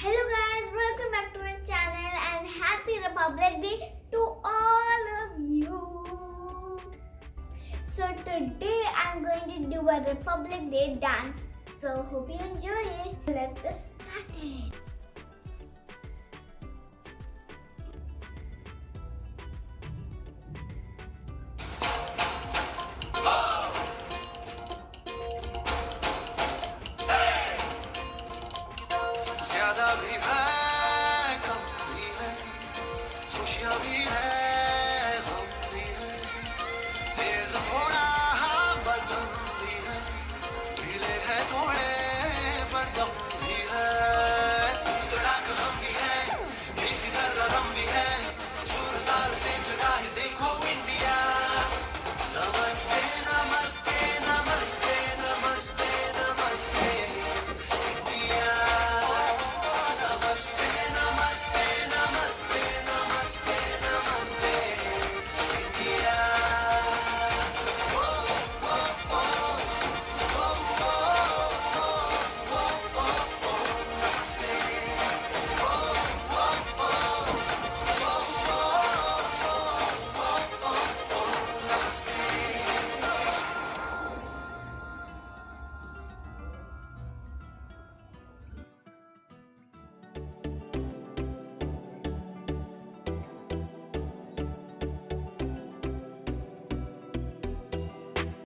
Hello guys, welcome back to my channel and happy Republic Day to all of you. So today I'm going to do a Republic Day dance. So hope you enjoy it. Let's العذاب إذا